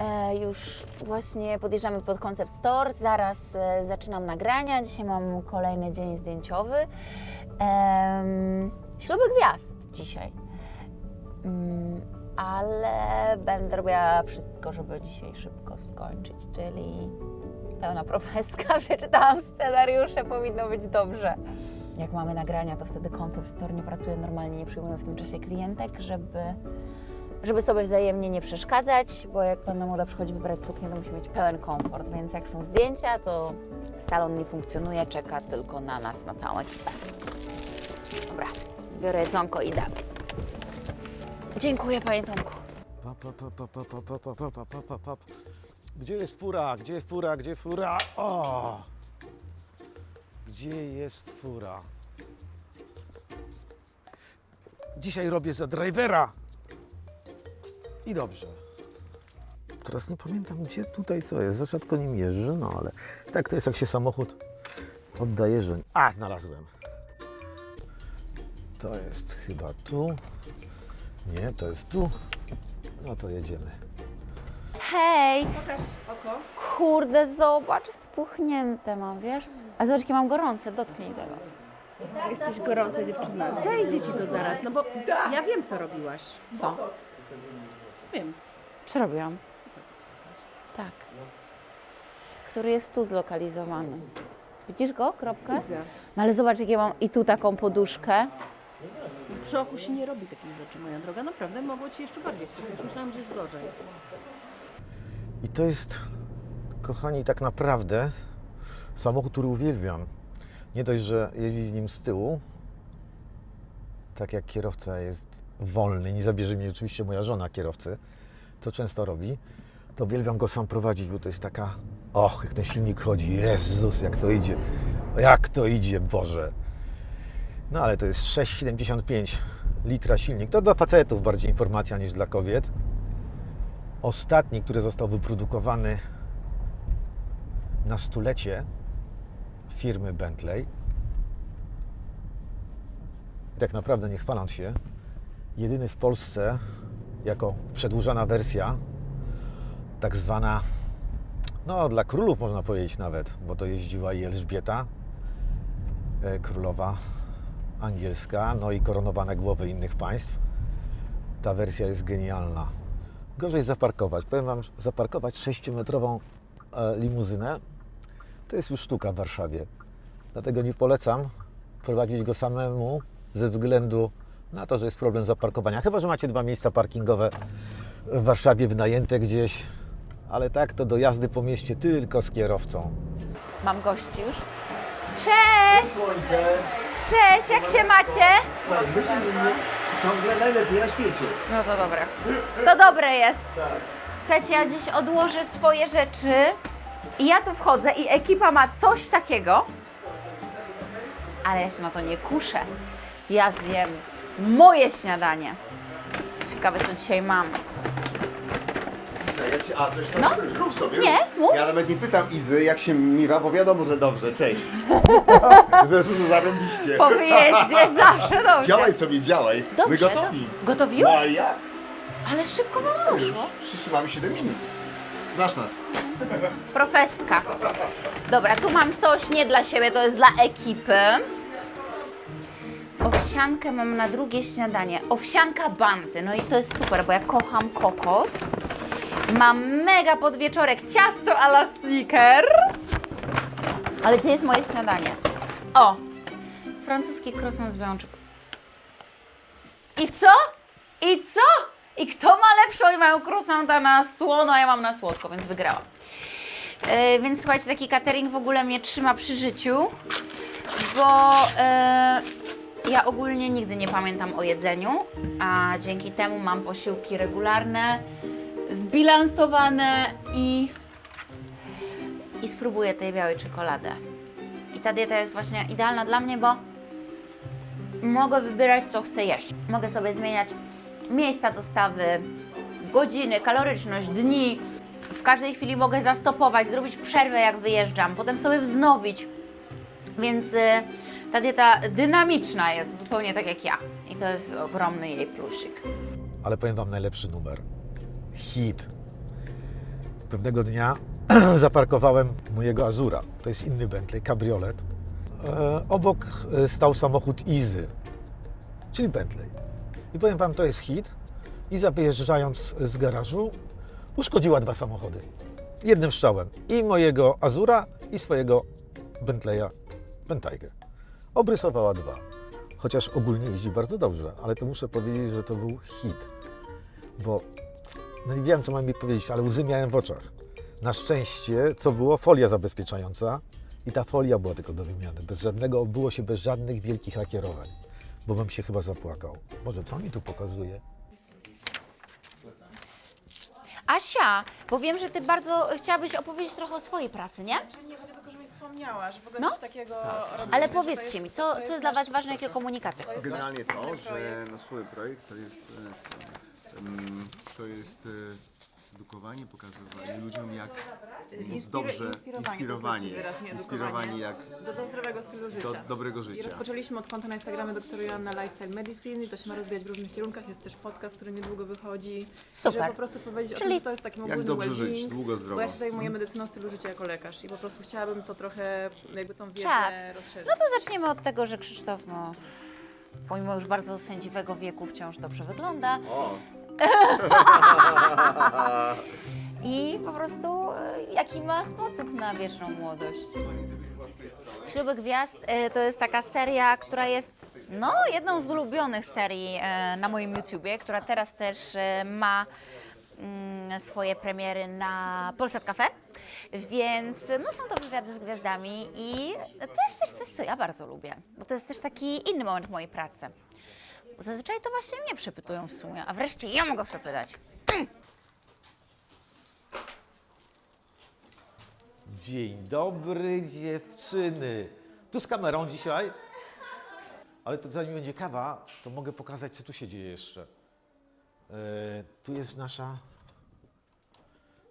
E, już właśnie podjeżdżamy pod Concept Store, zaraz e, zaczynam nagrania, dzisiaj mam kolejny dzień zdjęciowy. Śluby gwiazd dzisiaj. Mm, ale będę robiła wszystko, żeby dzisiaj szybko skończyć, czyli pełna profeska, przeczytałam scenariusze, powinno być dobrze. Jak mamy nagrania, to wtedy Concept Store nie pracuje normalnie, nie przyjmuje w tym czasie klientek, żeby żeby sobie wzajemnie nie przeszkadzać, bo jak Panna Młoda przychodzi wybrać suknię, to musi mieć pełen komfort, więc jak są zdjęcia, to salon nie funkcjonuje, czeka tylko na nas, na całą ekipę. Dobra, biorę jedzonko i idę. Dziękuję Panie Tomku. Gdzie jest fura? Gdzie fura? Gdzie fura? O! Gdzie jest fura? Dzisiaj robię za drivera. I dobrze. Teraz nie pamiętam, gdzie tutaj co jest. Za rzadko nim jeżdżę, no ale tak to jest, jak się samochód oddaje, że... A, znalazłem. To jest chyba tu. Nie, to jest tu. No to jedziemy. Hej! Pokaż oko. Kurde, zobacz, spuchnięte mam, wiesz? A zobacz, jakie mam gorące, dotknij tego. Jesteś gorąca dziewczyna. Zejdzie ci to zaraz, no bo ja wiem, co robiłaś. Co? Wiem. Co robiłam? Tak. Który jest tu zlokalizowany. Widzisz go? Kropkę? Widzę. No ale zobacz, jakie mam i tu taką poduszkę. Przy oku się nie robi takich rzeczy, moja droga. Naprawdę mogło ci jeszcze bardziej spychać. Myślałam, że jest gorzej. I to jest, kochani, tak naprawdę samochód, który uwielbiam. Nie dość, że jeździ z nim z tyłu, tak jak kierowca jest wolny, nie zabierze mnie oczywiście moja żona kierowcy, to często robi, to uwielbiam go sam prowadzić, bo to jest taka, och, jak ten silnik chodzi, Jezus, jak to idzie, jak to idzie, Boże. No ale to jest 6,75 litra silnik, to dla facetów bardziej informacja niż dla kobiet. Ostatni, który został wyprodukowany na stulecie firmy Bentley. Tak naprawdę, nie chwaląc się, jedyny w Polsce jako przedłużona wersja, tak zwana, no dla królów można powiedzieć nawet, bo to jeździła i Elżbieta, e, królowa angielska, no i koronowane głowy innych państw. Ta wersja jest genialna. Gorzej zaparkować. Powiem Wam, zaparkować 6-metrową e, limuzynę to jest już sztuka w Warszawie. Dlatego nie polecam prowadzić go samemu ze względu na to, że jest problem zaparkowania. Chyba, że macie dwa miejsca parkingowe w Warszawie wynajęte gdzieś, ale tak to do jazdy po mieście tylko z kierowcą. Mam gości już. Cześć! Cześć, jak się macie? myślę, że ciągle najlepiej na świecie. No to dobre. To dobre jest. Słuchajcie, ja dziś odłożę swoje rzeczy i ja tu wchodzę i ekipa ma coś takiego, ale ja się na to nie kuszę. Ja zjem moje śniadanie. Ciekawe, co dzisiaj mam. Jak się, a, coś tam No. rób sobie. Nie, mów. Ja nawet nie pytam Izy, jak się mira, bo wiadomo, że dobrze, cześć. Zresztą zarąbiście. Po wyjeździe zawsze dobrze. Działaj sobie, działaj. Dobrze, My gotowi. to- Gotowi No już? a ja? Ale szybko Już, poszło. wszyscy mamy 7 minut. Znasz nas. Profeska. Dobra, tu mam coś nie dla siebie, to jest dla ekipy. Owsiankę mam na drugie śniadanie. Owsianka banty. No i to jest super, bo ja kocham kokos. Mam mega podwieczorek ciasto a la Snickers. Ale gdzie jest moje śniadanie? O! Francuski croissant z białą. I co? I co? I kto ma lepszą i mają croissanta na słono, a ja mam na słodko, więc wygrałam. E, więc słuchajcie, taki catering w ogóle mnie trzyma przy życiu, bo e, ja ogólnie nigdy nie pamiętam o jedzeniu, a dzięki temu mam posiłki regularne, zbilansowane i, i spróbuję tej białej czekolady. I ta dieta jest właśnie idealna dla mnie, bo mogę wybierać, co chcę jeść. Mogę sobie zmieniać miejsca dostawy, godziny, kaloryczność, dni. W każdej chwili mogę zastopować, zrobić przerwę, jak wyjeżdżam, potem sobie wznowić. Więc y, ta dieta dynamiczna jest zupełnie tak jak ja. I to jest ogromny jej plusik. Ale powiem Wam najlepszy numer. Hit. Pewnego dnia zaparkowałem mojego Azura. To jest inny Bentley, kabriolet. E, obok e, stał samochód Easy, czyli Bentley. I powiem Wam, to jest hit. Iza wyjeżdżając z garażu uszkodziła dwa samochody. Jednym strzałem. I mojego Azura, i swojego Bentleya Bentayga. Obrysowała dwa. Chociaż ogólnie jeździ bardzo dobrze, ale to muszę powiedzieć, że to był hit. Bo no nie wiem, co mam mi powiedzieć, ale łzy miałem w oczach. Na szczęście, co było? Folia zabezpieczająca i ta folia była tylko do wymiany. Bez żadnego, odbyło się bez żadnych wielkich lakierowań, bo bym się chyba zapłakał. Może co mi tu pokazuje? Asia, bo wiem, że ty bardzo chciałabyś opowiedzieć trochę o swojej pracy, nie? Wspomniała, że w ogóle No. coś takiego Tak. robimy, Ale że to powiedzcie jest- mi, co, to co jest dla Was nasz ważne, jakie komunikaty? To jest Generalnie nasz to, wspólny że projekt. na swój projekt to jest, e, em, to jest e, edukowanie, pokazywanie ludziom jak Inspira- dobrze inspirowanie, inspirowanie, to inspirowanie jak Do, do zdrowego stylu życia. do dobrego I życia. rozpoczęliśmy od konta na Instagramie dr Joanna Lifestyle Medicine i to się ma rozwijać w różnych kierunkach. Jest też podcast, który niedługo wychodzi. I Super. Żeby po prostu powiedzieć o Czyli- tym, że to jest taki ogólny dobrze żyć, well-being, długo, zdrowo. Bo ja się zajmuję medycyną stylu życia jako lekarz i po prostu chciałabym to trochę, jakby tą wiedzę Czad. rozszerzyć. No to zaczniemy od tego, że Krzysztof, no, pomimo już bardzo sędziwego wieku, wciąż dobrze wygląda. O, I po prostu e, jaki ma sposób na wieczną młodość. Śluby Gwiazd e, to jest taka seria, która jest no, jedną z ulubionych serii e, na moim YouTubie, która teraz też ma mm, swoje premiery na Polsat Cafe. Więc no, są to wywiady z gwiazdami i to jest też coś, co ja bardzo lubię, bo to jest też taki inny moment w mojej pracy. Zazwyczaj to właśnie mnie przepytują w sumie, a wreszcie ja mogę przepytać. Dzień dobry dziewczyny. Tu z kamerą dzisiaj. Ale to zanim będzie kawa, to mogę pokazać, co tu się dzieje jeszcze. E, tu jest nasza.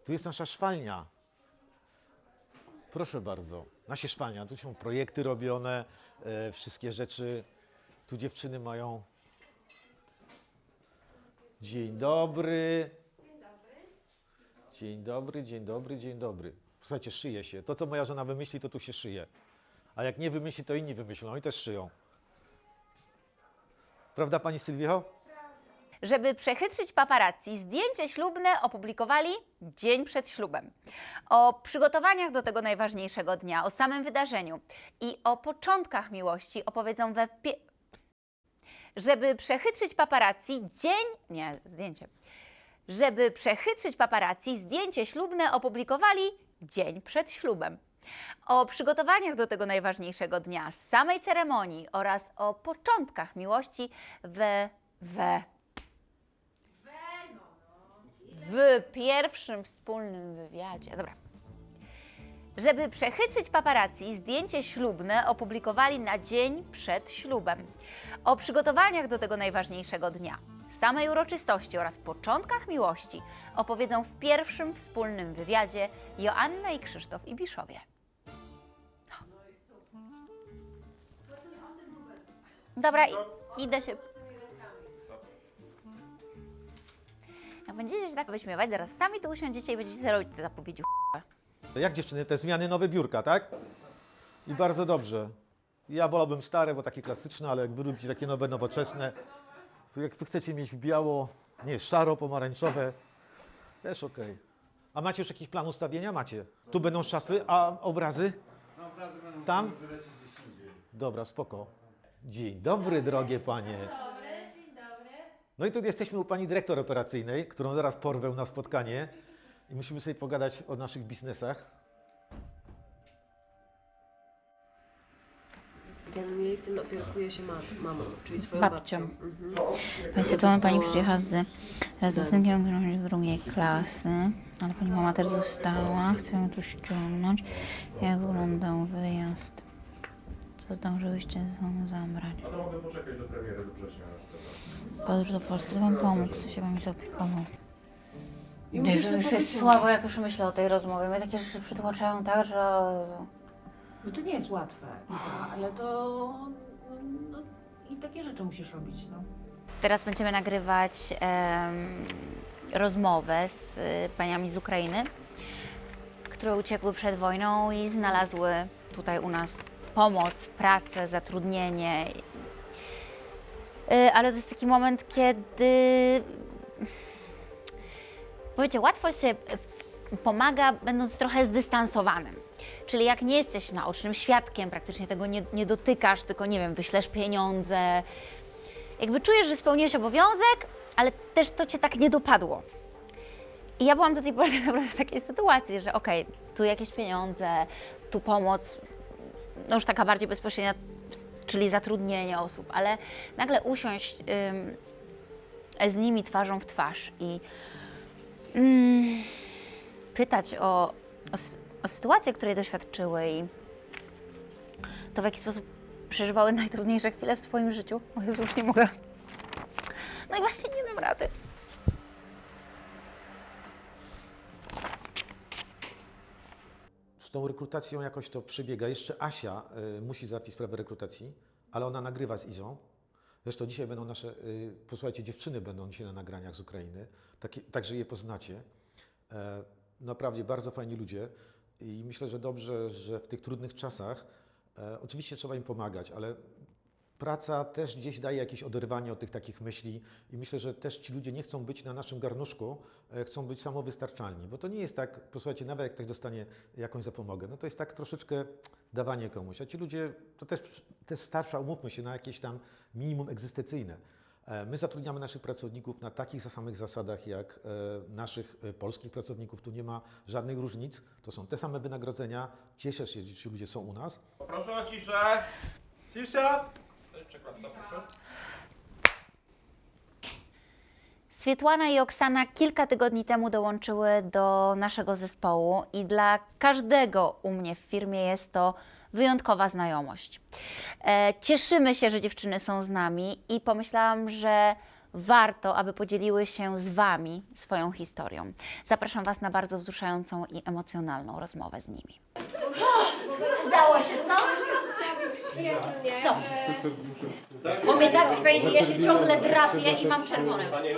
Tu jest nasza szwalnia. Proszę bardzo. Nasza szwalnia. Tu są projekty robione, e, wszystkie rzeczy. Tu dziewczyny mają. Dzień dobry. Dzień dobry, dzień dobry, dzień dobry. Słuchajcie, szyje się. To, co moja żona wymyśli, to tu się szyje. A jak nie wymyśli, to inni wymyślą i też szyją. Prawda, pani Sylwio? Żeby przechytrzyć paparazzi, zdjęcie ślubne opublikowali dzień przed ślubem. O przygotowaniach do tego najważniejszego dnia, o samym wydarzeniu i o początkach miłości opowiedzą we. Żeby przechytrzyć paparazzi, dzień... nie, zdjęcie. Żeby przechytrzyć paparazzi, zdjęcie ślubne opublikowali dzień przed ślubem. O przygotowaniach do tego najważniejszego dnia, samej ceremonii oraz o początkach miłości we... we w pierwszym wspólnym wywiadzie. Dobra. Żeby przechytrzyć paparazzi, zdjęcie ślubne opublikowali na dzień przed ślubem. O przygotowaniach do tego najważniejszego dnia, samej uroczystości oraz początkach miłości opowiedzą w pierwszym wspólnym wywiadzie Joanna i Krzysztof Ibiszowie. Dobra, idę się Jak będziecie się tak wyśmiewać, zaraz sami tu usiądziecie i będziecie robić te zapowiedzi. Jak dziewczyny, te zmiany, nowe biurka, tak? I bardzo dobrze. Ja wolałbym stare, bo takie klasyczne, ale jak wy lubicie takie nowe, nowoczesne, jak wy chcecie mieć biało, nie, szaro, pomarańczowe, też okej. A macie już jakiś plan ustawienia? Macie. Tu będą szafy, a obrazy? Tam? Dobra, spoko. Dzień dobry, drogie panie. No i tu jesteśmy u pani dyrektor operacyjnej, którą zaraz porwę na spotkanie i musimy sobie pogadać o naszych biznesach. Ten jej syn opiekuje się mam, mamą, czyli swoją Babcią. babcią. Mhm. Państwo, tu pani przyjechała z razem z drugiej klasy, ale pani mama też została. Chcę ją tu ściągnąć. Jak wyglądał wyjazd? Co zdążyłyście ze sobą zabrać? To mogę poczekać do premiery do września. Podróż do Polski, to wam pomógł, to się wami zaopiekował. I już to jest słabo, jak już myślę o tej rozmowie. Mnie takie rzeczy przytłaczają tak, że... No to nie jest łatwe, ale to no, i takie rzeczy musisz robić, no. Teraz będziemy nagrywać em, rozmowę z y, paniami z Ukrainy, które uciekły przed wojną i znalazły tutaj u nas pomoc, pracę, zatrudnienie. Y, Ale to jest taki moment, kiedy Powiecie, łatwo się y, pomaga, będąc trochę zdystansowanym. Czyli jak nie jesteś naocznym świadkiem, praktycznie tego nie, nie dotykasz, tylko nie wiem, wyślesz pieniądze. Jakby czujesz, że spełniłeś obowiązek, ale też to cię tak nie dopadło. I ja byłam do tej pory naprawdę w takiej sytuacji, że okej, tu jakieś pieniądze, tu pomoc, no już taka bardziej bezpośrednia, czyli zatrudnienie osób, ale nagle usiąść ym, z nimi twarzą w twarz i mm, pytać o, o, o sytuację, której doświadczyły i to w jaki sposób przeżywały najtrudniejsze chwile w swoim życiu. O Jezu, już nie mogę. No i właśnie nie dam rady. Z tą rekrutacją jakoś to przebiega. Jeszcze Asia y, musi załatwić sprawę rekrutacji, ale ona nagrywa z Izą. Zresztą dzisiaj będą nasze, y, posłuchajcie, dziewczyny będą dzisiaj na nagraniach z Ukrainy, takie, także je poznacie. E, naprawdę bardzo fajni ludzie i myślę, że dobrze, że w tych trudnych czasach, e, oczywiście trzeba im pomagać, ale praca też gdzieś daje jakieś oderwanie od tych takich myśli i myślę, że też ci ludzie nie chcą być na naszym garnuszku, e, chcą być samowystarczalni, bo to nie jest tak, posłuchajcie, nawet jak ktoś dostanie jakąś zapomogę, no to jest tak troszeczkę dawanie komuś, a ci ludzie, to też, też starsza, umówmy się, na jakieś tam minimum egzystencyjne. E, My zatrudniamy naszych pracowników na takich samych zasadach jak e, naszych e, polskich pracowników. Tu nie ma żadnych różnic. To są te same wynagrodzenia. Cieszę się, że ci ludzie są u nas. Proszę o ciszę! Cisza! Proszę. Swietłana i Oksana kilka tygodni temu dołączyły do naszego zespołu i dla każdego u mnie w firmie jest to wyjątkowa znajomość. E, cieszymy się, że dziewczyny są z nami i pomyślałam, że warto, aby podzieliły się z Wami swoją historią. Zapraszam Was na bardzo wzruszającą i emocjonalną rozmowę z nimi. Udało się, co? Co? Bo mnie tak swędzi, ja się ciągle drapię i mam czerwony. Pani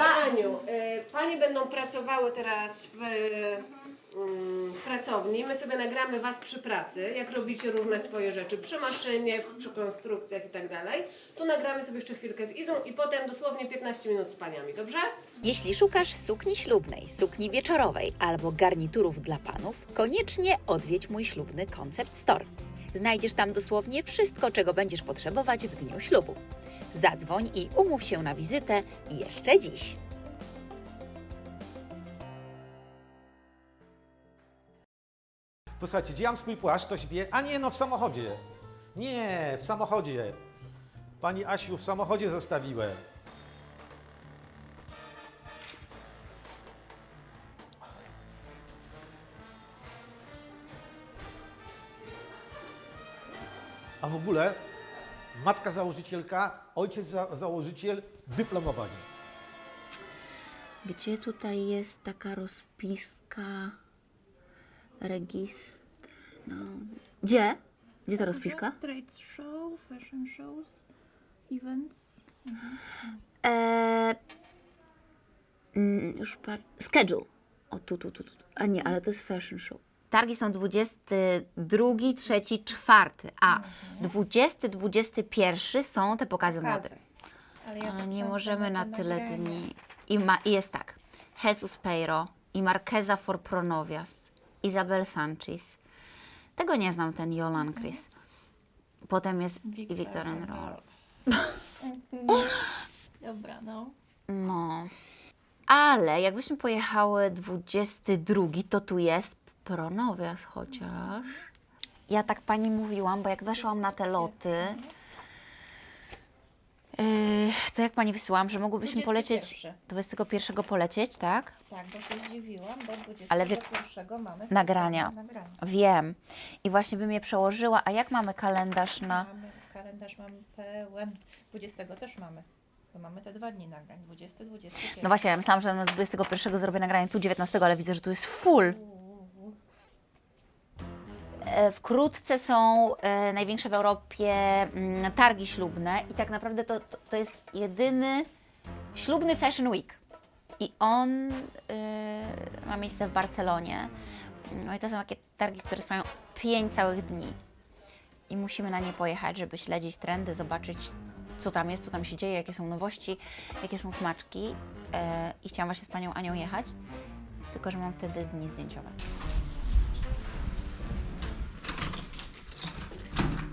Aniu, y, Panie będą pracowały teraz w pracowni. My sobie nagramy Was przy pracy, jak robicie różne swoje rzeczy przy maszynie, przy konstrukcjach i tak dalej. Tu nagramy sobie jeszcze chwilkę z Izą i potem dosłownie 15 minut z Paniami, dobrze? Jeśli szukasz sukni ślubnej, sukni wieczorowej albo garniturów dla panów, koniecznie odwiedź mój ślubny Concept Store. Znajdziesz tam dosłownie wszystko, czego będziesz potrzebować w dniu ślubu. Zadzwoń i umów się na wizytę jeszcze dziś. Posłuchajcie, gdzie mam swój płaszcz, ktoś wie? A nie, no w samochodzie. Nie, w samochodzie. Pani Asiu, w samochodzie zostawiłem. A w ogóle matka założycielka, ojciec za założyciel, dyplomowani. Gdzie tutaj jest taka rozpiska? Registr. No. Gdzie? Gdzie ta rozpiska? Trade show, fashion shows, events. Eee, mm, już par... Schedule. O, tu, tu, tu, tu. A nie, ale to jest fashion show. Targi są 22, 3, 4, a 20, 21 są te pokazy mody. Ale, ja Ale tak nie możemy na tyle dni. I, ma, I jest tak. Jesus Peiro i Marquesa for Pronovias, Isabel Sanchez. Tego nie znam, ten Jolan Chris. Potem jest i Victor and Roll. Dobra, no. No. Ale jakbyśmy pojechały 22, to tu jest Pronovias chociaż. Ja tak pani mówiłam, bo jak weszłam na te loty, to jak pani wysyłam, że mogłybyśmy polecieć 21. 21 polecieć, tak? Tak, bo się zdziwiłam, bo 21 Ale wie- mamy Nagrania. nagrania. Wiem. I właśnie bym je przełożyła. A jak mamy kalendarz na. Mamy, kalendarz mamy pełen. 20 też mamy. To mamy te dwa dni nagrań. 20, 21. No właśnie, ja myślałam, że z 21 zrobię nagranie tu 19, ale widzę, że tu jest full. E, Wkrótce są e, największe w Europie mm, targi ślubne i tak naprawdę to, to, to jest jedyny ślubny Fashion Week. I on y, ma miejsce w Barcelonie. No i to są takie targi, które trwają 5 całych dni. I musimy na nie pojechać, żeby śledzić trendy, zobaczyć co tam jest, co tam się dzieje, jakie są nowości, jakie są smaczki. E, I chciałam właśnie z Panią Anią jechać, tylko że mam wtedy dni zdjęciowe.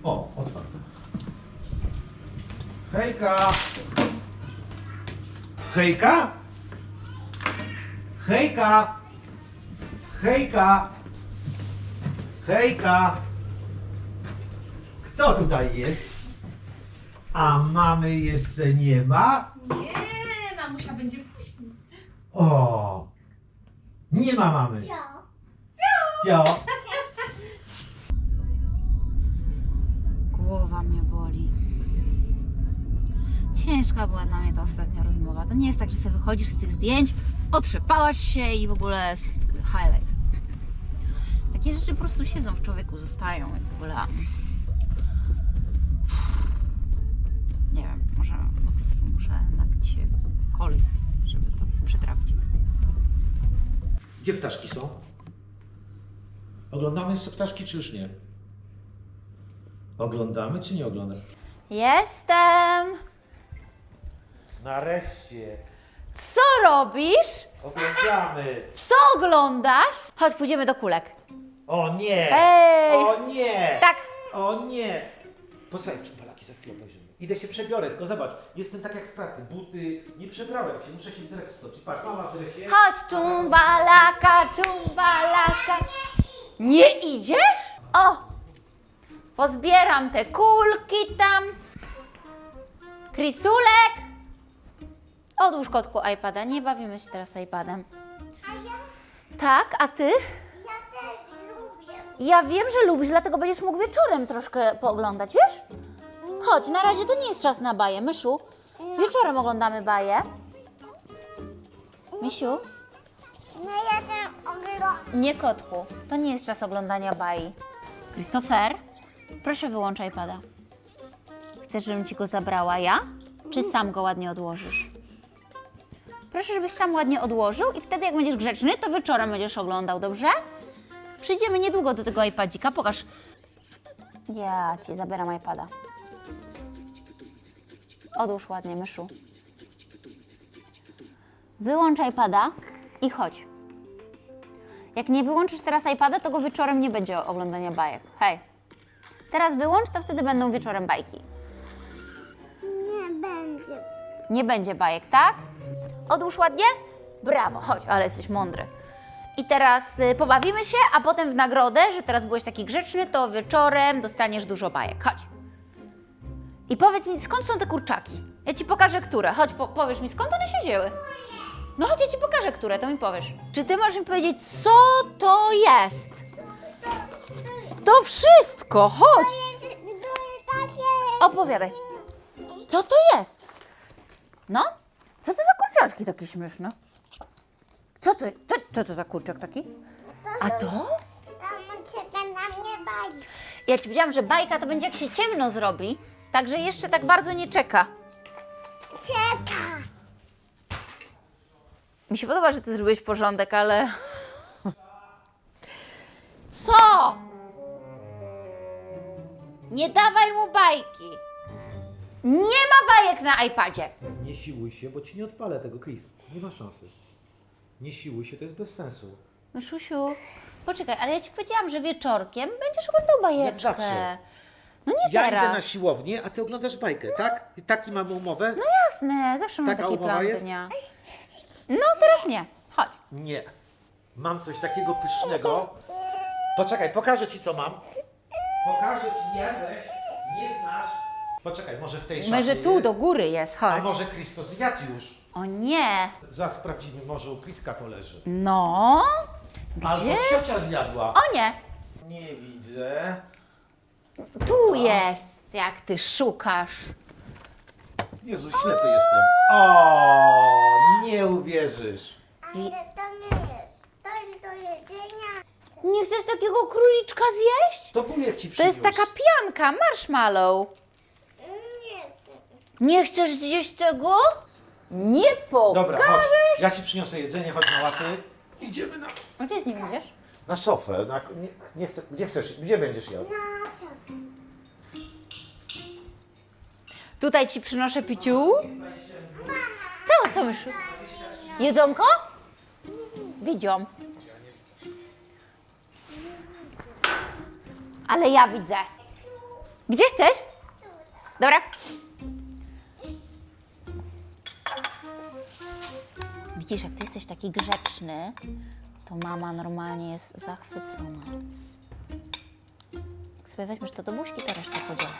O, otwarte. Hejka! Hejka! Hejka! Hejka! Hejka! Kto tutaj jest? A mamy jeszcze nie ma? Nie, mamusia będzie później. O! Nie ma mamy. Cio. Cio. Głowa Ciężka była dla mnie ta ostatnia rozmowa. To nie jest tak, że sobie wychodzisz z tych zdjęć, otrzepałaś się i w ogóle highlight. Takie rzeczy po prostu siedzą w człowieku, zostają i w ogóle. Nie wiem, może po prostu muszę napić się coli, żeby to przetrawić. Gdzie ptaszki są? Oglądamy jeszcze ptaszki, czy już nie? Oglądamy, czy nie oglądamy? Jestem! Nareszcie! Co robisz? Oglądamy! Co oglądasz? Chodź, pójdziemy do kulek. O nie! Ej! O nie! Tak, O nie! Posłuchaj, czy palaki za chwilę obejrzymy. Idę się przebiorę, tylko zobacz, jestem tak jak z pracy, buty, nie przebrałem się, muszę się teraz stoczyć. Patrz, mama w dresie. chodź, czumbalaka, czumbalaka. Nie idziesz? O! Pozbieram te kulki tam. Krisulek! Odłóż kotku iPada, nie bawimy się teraz iPadem. Tak, a ty? Ja wiem, że lubisz, dlatego będziesz mógł wieczorem troszkę pooglądać, wiesz? Chodź, na razie to nie jest czas na baję, Myszu. Wieczorem oglądamy baję. Misiu? No ja tam oglądam. Nie kotku, to nie jest czas oglądania bajki. Christopher, proszę wyłącz iPada. Chcesz, żebym ci go zabrała ja? Czy sam go ładnie odłożysz? Proszę, żebyś sam ładnie odłożył i wtedy jak będziesz grzeczny, to wieczorem będziesz oglądał, dobrze? Przyjdziemy niedługo do tego iPadzika, pokaż. Ja ci zabieram iPada. Odłóż ładnie, myszu. Wyłącz iPada i chodź. Jak nie wyłączysz teraz iPada, to go wieczorem nie będzie oglądania bajek. Hej. Teraz wyłącz, to wtedy będą wieczorem bajki. Nie będzie. Nie będzie bajek, tak? Odłóż ładnie? Brawo, chodź, ale jesteś mądry. I teraz y, pobawimy się, a potem w nagrodę, że teraz byłeś taki grzeczny, to wieczorem dostaniesz dużo bajek. Chodź. I powiedz mi, skąd są te kurczaki? Ja ci pokażę, które. Chodź, po powiesz mi, skąd one się wzięły. No chodź, ja ci pokażę, które, to mi powiesz. Czy ty możesz mi powiedzieć, co to jest? To wszystko, chodź. Opowiadaj. Co to jest? No? Co to za kurczaczki takie śmieszne? Co to, to, co to za kurczak taki? A to? Tam czeka na mnie bajki. Ja ci powiedziałam, że bajka to będzie jak się ciemno zrobi, także jeszcze tak bardzo nie czeka. Czeka. Mi się podoba, że ty zrobiłeś porządek, ale... Co? Nie dawaj mu bajki. Nie ma bajek na iPadzie. Nie siłuj się, bo ci nie odpalę tego, Chris. Nie ma szansy. Nie siłuj się, to jest bez sensu. Myszusiu, poczekaj, ale ja ci powiedziałam, że wieczorkiem będziesz oglądał bajeczkę. zawsze. No nie Ja teraz. idę na siłownię, a ty oglądasz bajkę, tak? I taki mamy umowę? No jasne, zawsze mam Taka taki umowa plan jest? dnia. No teraz nie. Chodź. Nie. Mam coś takiego pysznego. Poczekaj, pokażę ci co mam. Pokażę ci, nie weź, nie znasz. Poczekaj, może w tej szafie Może tu jest? do góry jest, A chodź. może Christo zjadł już? O nie. Zaraz sprawdzimy, może u Chriska to leży. No. Albo Gdzie? ciocia zjadła. O nie. Nie widzę. Tu jest, jak ty szukasz. Jezu, ślepy jestem. O, nie uwierzysz. Ale to nie jest. To jest do jedzenia. Nie chcesz takiego króliczka zjeść? To wujek ci To przyniósł. jest taka pianka, marshmallow. Nie chcesz zjeść tego? Nie pokażesz. Dobra, chodź. Ja ci przyniosę jedzenie, chodź na łapy. Idziemy na, A Gdzie z nim idziesz? na sofę. Na, nie, nie chcę, gdzie chcesz? Gdzie będziesz jadł? Tutaj ci przynoszę piciu. Co, co myszu? Jedzonko? Widzią. Ale ja widzę. Gdzie chcesz? Dobra. Widzisz, jak ty jesteś taki grzeczny, to mama normalnie jest zachwycona. Jak sobie weźmiesz to do buźki, to resztę podzielę.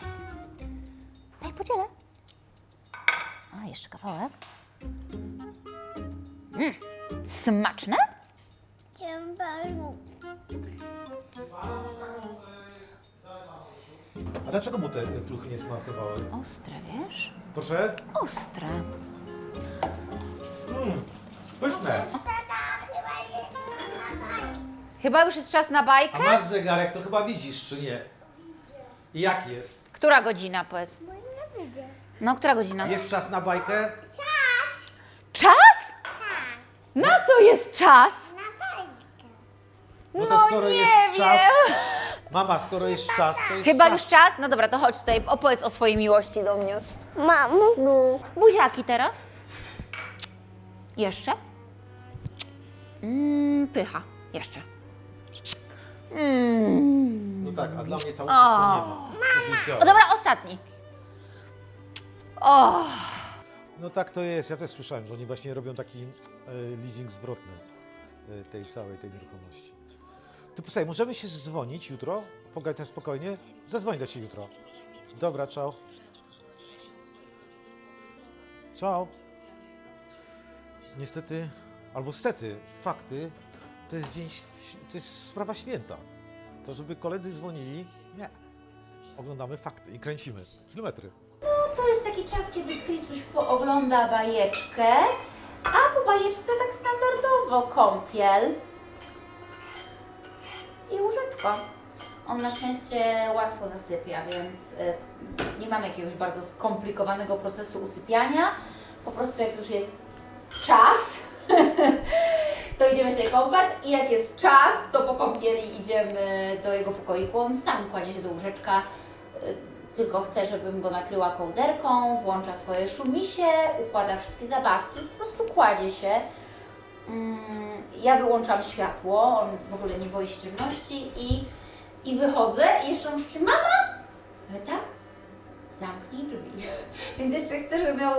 Daj, podzielę. A, jeszcze kawałek. Mm, smaczne? A dlaczego mu te pluchy nie smakowały? Ostre, wiesz? Proszę? Ostre. Pyszne. Chyba już jest czas na bajkę? A masz zegarek, to chyba widzisz, czy nie? I jak jest? Która godzina, powiedz? No, która godzina? Jest czas na bajkę? Czas Czas? Na co jest czas? na bajkę. No to No skoro nie jest wiem. czas... Mama, skoro jest czas, to jest Chyba czas. już czas? No dobra, to chodź tutaj, opowiedz o swojej miłości do mnie. Mamo. No. Buziaki teraz? Jeszcze? Mm, pycha. Jeszcze. Mm. No tak, a dla mnie całusów to nie ma. O, dobra, ostatni. O, No tak to jest. Ja też słyszałem, że oni właśnie robią taki e, leasing zwrotny e, tej całej tej nieruchomości. Ty posłuchaj, możemy się zdzwonić jutro? Pogadać na spokojnie? Zadzwoń do Ciebie jutro. Dobra, ciao. Ciao. Niestety, albo stety, fakty, to jest dzień, to jest sprawa święta. To żeby koledzy dzwonili, nie. Oglądamy fakty i kręcimy. Kilometry. to jest taki czas, kiedy Krisuś poogląda bajeczkę, a po bajeczce tak standardowo kąpiel i łóżeczko. On na szczęście łatwo zasypia, więc y, nie mamy jakiegoś bardzo skomplikowanego procesu usypiania. Po prostu jak już jest czas, to idziemy się kąpać i jak jest czas, to po kąpieli idziemy do jego pokoiku. On sam kładzie się do łóżeczka, y, tylko chce, żebym go nakryła kołderką, włącza swoje szumisie, układa wszystkie zabawki, po prostu kładzie się. Mm, Ja wyłączam światło, on w ogóle nie boi się ciemności i, i wychodzę i jeszcze on krzyczy, mama! Tak? Zamknij drzwi. Więc jeszcze chcę, żeby miał,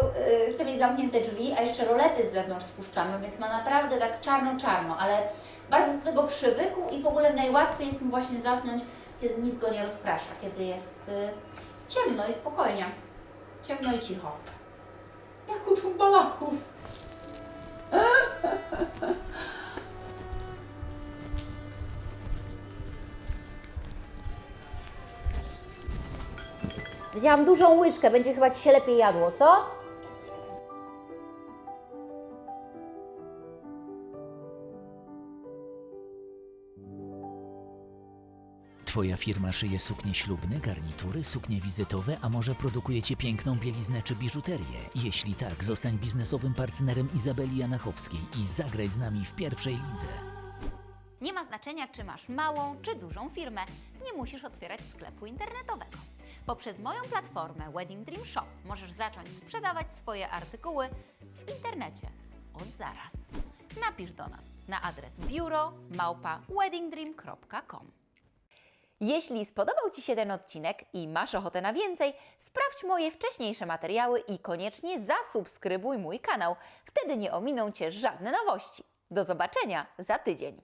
y, chcę mieć zamknięte drzwi, a jeszcze rolety z zewnątrz spuszczamy, więc ma naprawdę tak czarno-czarno, ale bardzo do tego przywykł i w ogóle najłatwiej jest mu właśnie zasnąć, kiedy nic go nie rozprasza, kiedy jest y, ciemno i spokojnie. Ciemno i cicho. Jak u dżumbalaków. Wzięłam dużą łyżkę, będzie chyba Ci się lepiej jadło, co? Twoja firma szyje suknie ślubne, garnitury, suknie wizytowe, a może produkujecie piękną bieliznę czy biżuterię? Jeśli tak, zostań biznesowym partnerem Izabeli Janachowskiej i zagraj z nami w pierwszej lidze. Nie ma znaczenia, czy masz małą czy dużą firmę, nie musisz otwierać sklepu internetowego. Poprzez moją platformę Wedding Dream Shop możesz zacząć sprzedawać swoje artykuły w internecie od zaraz. Napisz do nas na adres biuro małpa weddingdream.com. Jeśli spodobał Ci się ten odcinek i masz ochotę na więcej, sprawdź moje wcześniejsze materiały i koniecznie zasubskrybuj mój kanał. Wtedy nie ominą Cię żadne nowości. Do zobaczenia za tydzień.